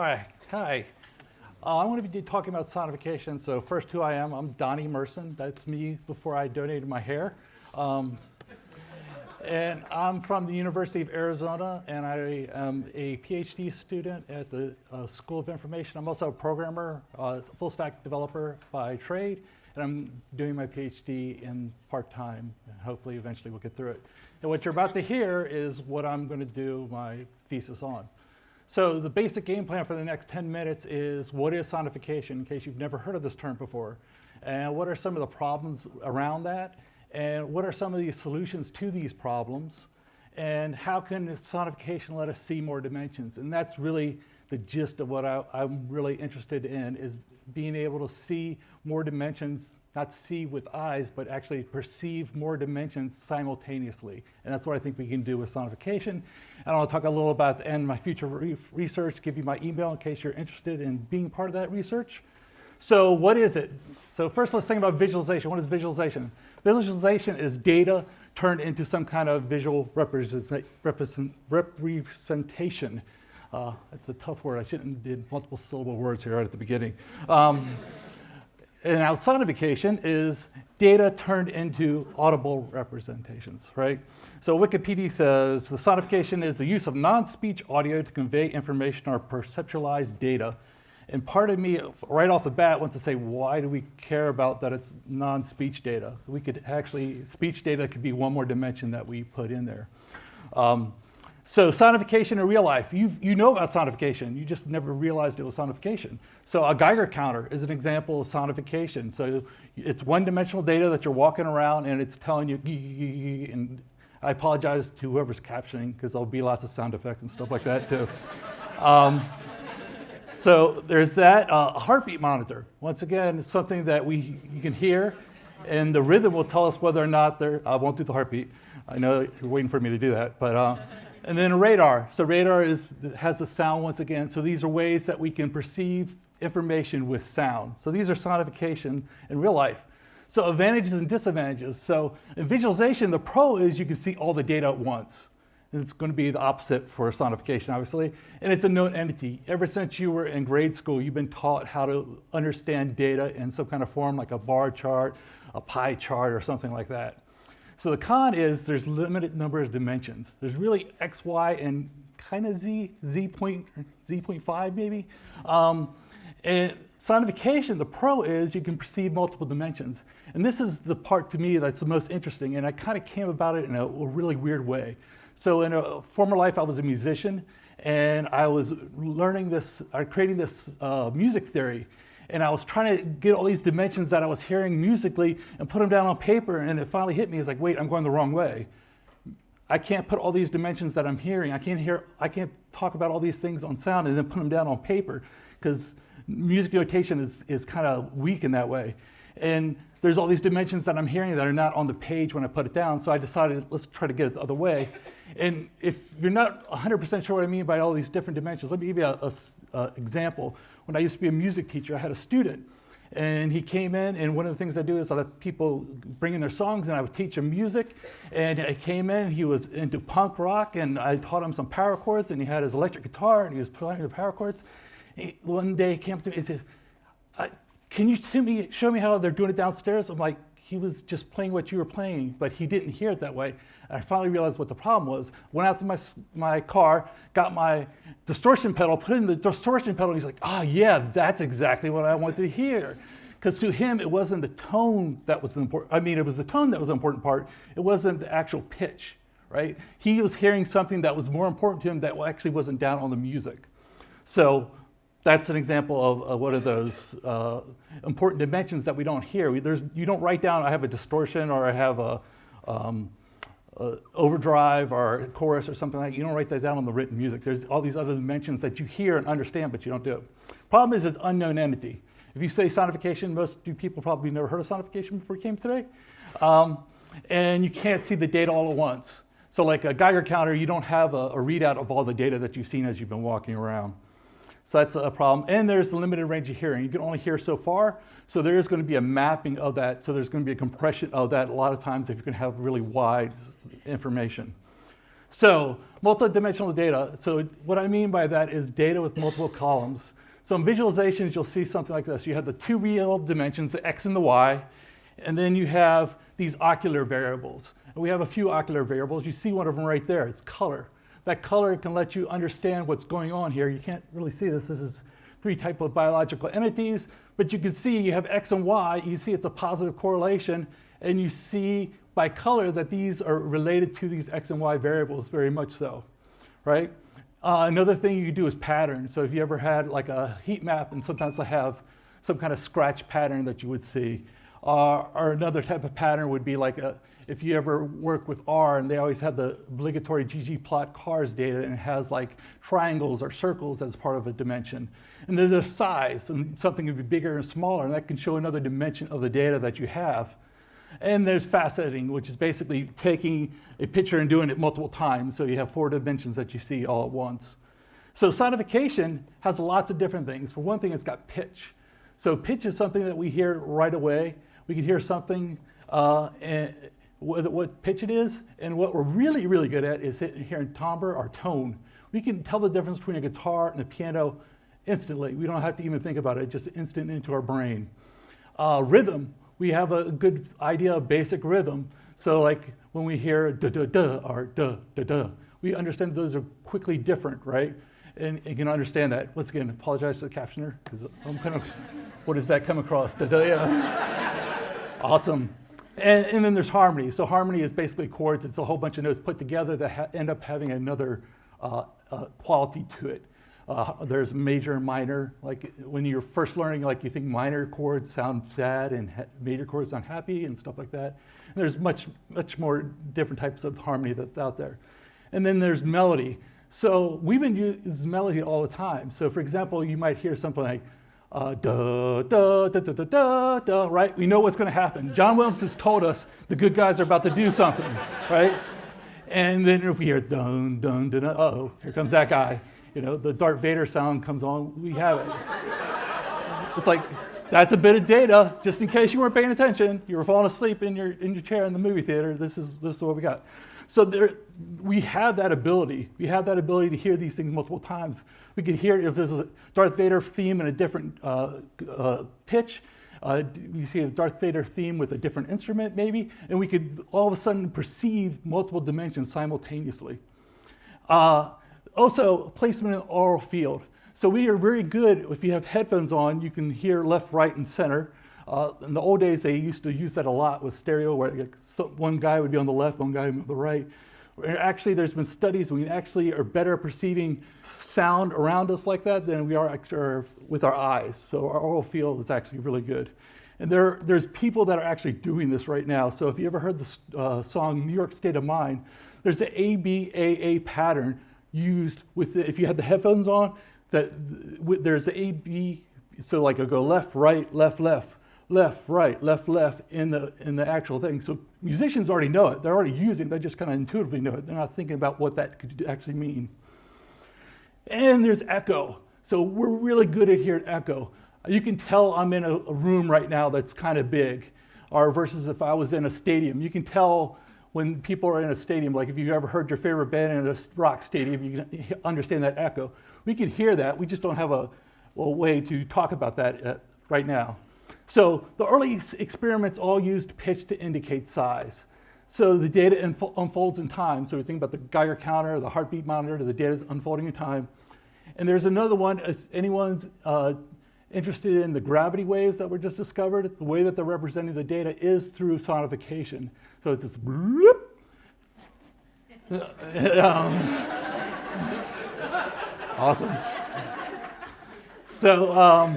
Uh, I want to be talking about sonification. So first, who I am. I'm Donnie Merson. That's me before I donated my hair. Um, and I'm from the University of Arizona, and I am a PhD student at the uh, School of Information. I'm also a programmer, uh, full stack developer by trade, and I'm doing my PhD in part-time. Hopefully, eventually we'll get through it. And what you're about to hear is what I'm going to do my thesis on. So the basic game plan for the next 10 minutes is what is sonification, in case you've never heard of this term before, and what are some of the problems around that, and what are some of the solutions to these problems, and how can sonification let us see more dimensions? And that's really the gist of what I, am really interested in, is being able to see more dimensions not see with eyes, but actually perceive more dimensions simultaneously. And that's what I think we can do with sonification. And I'll talk a little about the end my future re research, give you my email in case you're interested in being part of that research. So what is it? So first let's think about visualization. What is visualization? Visualization is data turned into some kind of visual represent, represent, representation. Uh, it's a tough word. I shouldn't have did multiple syllable words here right at the beginning. Um, and sonification is data turned into audible representations, right? So Wikipedia says the sonification is the use of non-speech audio to convey information or perceptualize data. And part of me, right off the bat, wants to say, why do we care about that it's non-speech data? We could actually, speech data could be one more dimension that we put in there. Um, so sonification in real life, you you know about sonification, you just never realized it was sonification. So a Geiger counter is an example of sonification. So it's one-dimensional data that you're walking around and it's telling you, and I apologize to whoever's captioning because there'll be lots of sound effects and stuff like that too. Um, so there's that. Uh, a heartbeat monitor, once again, it's something that we you can hear and the rhythm will tell us whether or not there, I won't do the heartbeat. I know you're waiting for me to do that, but uh, and then a radar. So radar is, has the sound once again. So these are ways that we can perceive information with sound. So these are sonification in real life. So advantages and disadvantages. So in visualization, the pro is you can see all the data at once. And it's going to be the opposite for sonification, obviously. And it's a known entity. Ever since you were in grade school, you've been taught how to understand data in some kind of form, like a bar chart, a pie chart, or something like that. So the con is there's limited number of dimensions. There's really x, y, and kind of z, z point, z point five maybe. Um, and sonification, the pro is you can perceive multiple dimensions. And this is the part to me that's the most interesting, and I kind of came about it in a, a really weird way. So in a former life, I was a musician, and I was learning this, uh, creating this uh, music theory and I was trying to get all these dimensions that I was hearing musically and put them down on paper, and it finally hit me. It's like, wait, I'm going the wrong way. I can't put all these dimensions that I'm hearing. I can't hear. I can't talk about all these things on sound and then put them down on paper because music notation is is kind of weak in that way. And there's all these dimensions that I'm hearing that are not on the page when I put it down. So I decided let's try to get it the other way. And if you're not 100% sure what I mean by all these different dimensions, let me give you a, a, a example when I used to be a music teacher, I had a student and he came in and one of the things I do is I let people bring in their songs and I would teach him music and he came in and he was into punk rock and I taught him some power chords and he had his electric guitar and he was playing the power chords. He, one day he came up to me and said, can you me, show me how they're doing it downstairs? I'm like, he was just playing what you were playing, but he didn't hear it that way. And I finally realized what the problem was. Went out to my, my car, got my distortion pedal, put in the distortion pedal, and he's like, ah, oh, yeah, that's exactly what I wanted to hear. Because to him, it wasn't the tone that was important, I mean, it was the tone that was the important part. It wasn't the actual pitch, right? He was hearing something that was more important to him that actually wasn't down on the music. So that's an example of, of one of those uh, important dimensions that we don't hear. We, you don't write down, I have a distortion or I have a, um, a, overdrive or a chorus or something like that. You don't write that down on the written music. There's all these other dimensions that you hear and understand, but you don't do it. Problem is it's unknown entity. If you say sonification, most people probably never heard of sonification before you came today. Um, and you can't see the data all at once. So like a Geiger counter, you don't have a, a readout of all the data that you've seen as you've been walking around. So that's a problem. And there's a limited range of hearing. You can only hear so far. So there is going to be a mapping of that. So there's going to be a compression of that a lot of times if you can have really wide information. So multidimensional data. So what I mean by that is data with multiple columns. So in visualizations, you'll see something like this. You have the two real dimensions, the x and the y, and then you have these ocular variables. And we have a few ocular variables. You see one of them right there. It's color. That color can let you understand what's going on here. You can't really see this. This is three type of biological entities, but you can see you have X and Y. You see it's a positive correlation, and you see by color that these are related to these X and Y variables very much so, right? Uh, another thing you can do is pattern. So if you ever had like a heat map, and sometimes I have some kind of scratch pattern that you would see, uh, or another type of pattern would be like a, if you ever work with R and they always have the obligatory ggplot cars data and it has like triangles or circles as part of a dimension. And there's a size and something could be bigger and smaller and that can show another dimension of the data that you have. And there's faceting, which is basically taking a picture and doing it multiple times. So you have four dimensions that you see all at once. So sonification has lots of different things. For one thing, it's got pitch. So pitch is something that we hear right away. We can hear something uh, and what, what pitch it is, and what we're really, really good at is hearing timbre or tone. We can tell the difference between a guitar and a piano instantly. We don't have to even think about it, just instant into our brain. Uh, rhythm, we have a good idea of basic rhythm. So like when we hear da da da or da da da, we understand those are quickly different, right? And you can understand that. Once again, apologize to the captioner because I'm kind of, what does that come across? Yeah. Awesome. And, and, then there's harmony. So harmony is basically chords. It's a whole bunch of notes put together that end up having another uh, uh, quality to it. Uh, there's major and minor. Like when you're first learning, like you think minor chords sound sad and major chords sound happy and stuff like that. And there's much, much more different types of harmony that's out there. And then there's melody. So we've been using melody all the time. So for example, you might hear something like, uh, right? We know what's going to happen. John Williams has told us the good guys are about to do something, right? And then if we hear dun, dun, dun, dun uh oh, here comes that guy. You know, the Darth Vader sound comes on, we have it. It's like, that's a bit of data, just in case you weren't paying attention. You were falling asleep in your, in your chair in the movie theater. This is, this is what we got. So there, we have that ability. We have that ability to hear these things multiple times. We could hear if there's a Darth Vader theme in a different uh, uh, pitch. Uh, you see a Darth Vader theme with a different instrument maybe, and we could all of a sudden perceive multiple dimensions simultaneously. Uh, also, placement in the aural field. So we are very good, if you have headphones on, you can hear left, right, and center. Uh, in the old days, they used to use that a lot with stereo, where one guy would be on the left, one guy on the right. Actually, there's been studies, we actually are better perceiving sound around us like that than we are with our eyes. So our aural field is actually really good. And there, there's people that are actually doing this right now. So if you ever heard the uh, song New York State of Mind, there's an ABAA pattern used with, the, if you had the headphones on, that there's the AB, so like I go left, right, left, left left, right, left, left in the, in the actual thing. So musicians already know it. They're already using it. They just kind of intuitively know it. They're not thinking about what that could actually mean. And there's echo. So we're really good at at echo. You can tell I'm in a, a room right now that's kind of big, or versus if I was in a stadium. You can tell when people are in a stadium, like if you've ever heard your favorite band in a rock stadium, you can understand that echo. We can hear that. We just don't have a, a way to talk about that uh, right now. So the early experiments all used pitch to indicate size. So the data unfolds in time. So we think about the Geiger counter, the heartbeat monitor, the data is unfolding in time. And there's another one, if anyone's uh, interested in the gravity waves that were just discovered, the way that they're representing the data is through sonification. So it's this bloop. um, awesome. So um,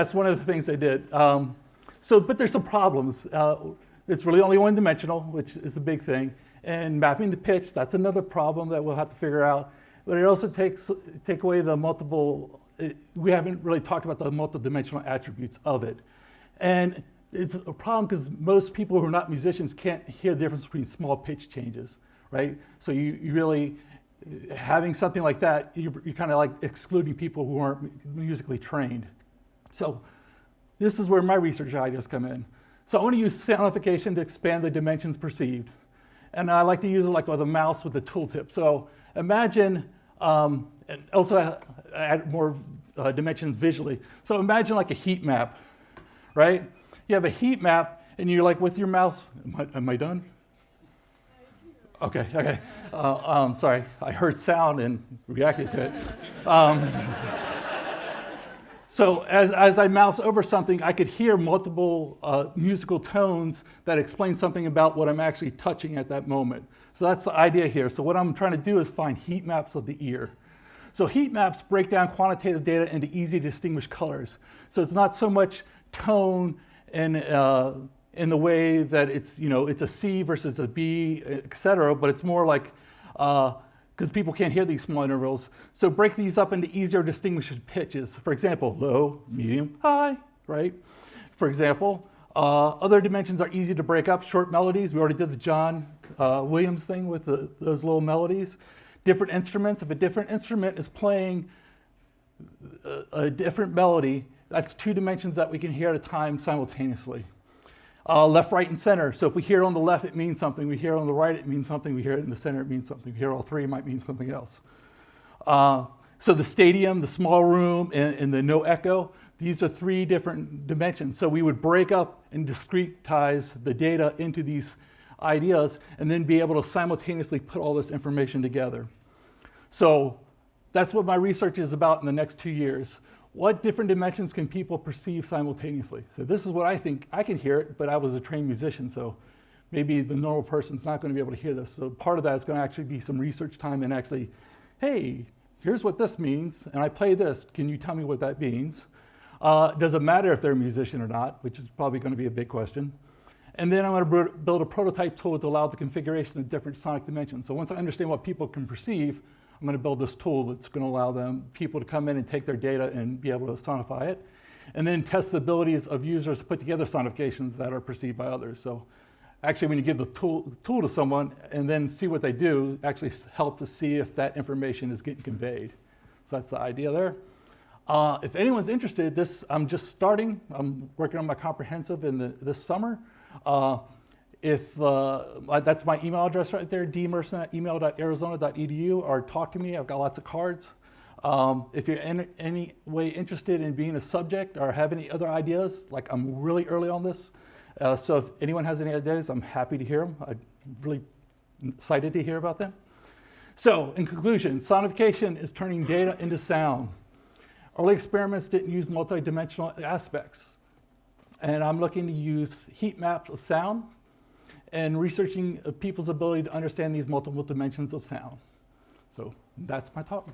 that's one of the things they did. Um, so, but there's some problems. Uh, it's really only one dimensional, which is a big thing. And mapping the pitch, that's another problem that we'll have to figure out. But it also takes take away the multiple, it, we haven't really talked about the multidimensional attributes of it. And it's a problem because most people who are not musicians can't hear the difference between small pitch changes, right? So you, you really, having something like that, you're, you're kind of like excluding people who aren't musically trained. So this is where my research ideas come in. So I want to use soundification to expand the dimensions perceived. And I like to use it like with a mouse with a tooltip. So imagine um, and also add more uh, dimensions visually. So imagine like a heat map, right? You have a heat map, and you're like with your mouse. Am I, am I done? Okay, okay. Uh, um, sorry, I heard sound and reacted to it. Um, so as, as I mouse over something, I could hear multiple uh, musical tones that explain something about what I'm actually touching at that moment. So that's the idea here. So what I'm trying to do is find heat maps of the ear. So heat maps break down quantitative data into easy to distinguish colors. So it's not so much tone and uh, in the way that it's, you know, it's a C versus a B, et cetera, but it's more like, because uh, people can't hear these small intervals. So break these up into easier distinguished pitches. For example, low, medium, high, right? For example, uh, other dimensions are easy to break up. Short melodies, we already did the John uh, Williams thing with the, those little melodies. Different instruments, if a different instrument is playing a, a different melody, that's two dimensions that we can hear at a time simultaneously. Uh, left, right, and center. So if we hear on the left, it means something. We hear on the right, it means something. We hear it in the center, it means something. We hear all three, it might mean something else. Uh, so the stadium, the small room, and, and, the no echo, these are three different dimensions. So we would break up and discretize the data into these ideas and then be able to simultaneously put all this information together. So that's what my research is about in the next two years what different dimensions can people perceive simultaneously? So this is what I think, I can hear it, but I was a trained musician, so maybe the normal person's not gonna be able to hear this. So part of that is gonna actually be some research time and actually, hey, here's what this means, and I play this, can you tell me what that means? Uh, does it matter if they're a musician or not, which is probably gonna be a big question. And then I'm gonna build a prototype tool to allow the configuration of different sonic dimensions. So once I understand what people can perceive, I'm going to build this tool that's going to allow them, people to come in and take their data and be able to sonify it. And then test the abilities of users to put together sonifications that are perceived by others. So actually when you give the tool, tool to someone and then see what they do, actually help to see if that information is getting conveyed. So that's the idea there. Uh, if anyone's interested, this I'm just starting. I'm working on my comprehensive in the, this summer. Uh, if uh, that's my email address right there, dmerson at email.arizona.edu, or talk to me. I've got lots of cards. Um, if you're in any way interested in being a subject or have any other ideas, like I'm really early on this, uh, so if anyone has any ideas, I'm happy to hear them. I'm really excited to hear about them. So in conclusion, sonification is turning data into sound. Early experiments didn't use multidimensional aspects. And I'm looking to use heat maps of sound and researching uh, people's ability to understand these multiple dimensions of sound. So that's my talk.